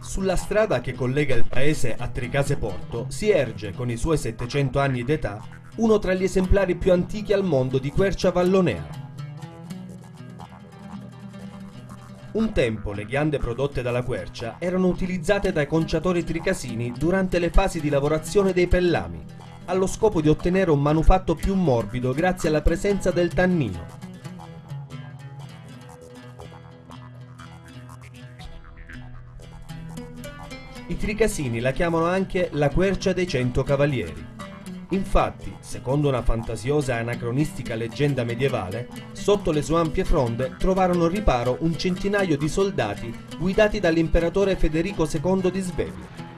Sulla strada che collega il paese a Tricase Porto si erge, con i suoi 700 anni d'età, uno tra gli esemplari più antichi al mondo di quercia vallonea. Un tempo le ghiande prodotte dalla quercia erano utilizzate dai conciatori tricasini durante le fasi di lavorazione dei pellami, allo scopo di ottenere un manufatto più morbido grazie alla presenza del tannino. I tricasini la chiamano anche la quercia dei cento cavalieri. Infatti, secondo una fantasiosa e anacronistica leggenda medievale, sotto le sue ampie fronde trovarono riparo un centinaio di soldati guidati dall'imperatore Federico II di Svevia.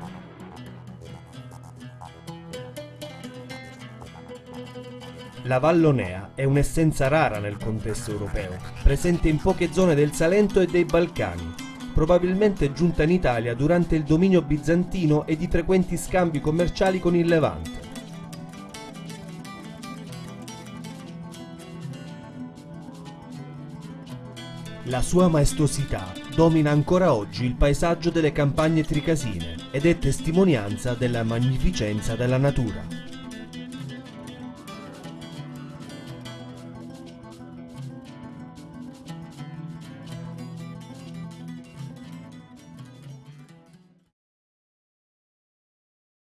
La Vallonea è un'essenza rara nel contesto europeo, presente in poche zone del Salento e dei Balcani, probabilmente giunta in Italia durante il dominio bizantino e di frequenti scambi commerciali con il Levante. La sua maestosità domina ancora oggi il paesaggio delle campagne tricasine ed è testimonianza della magnificenza della natura.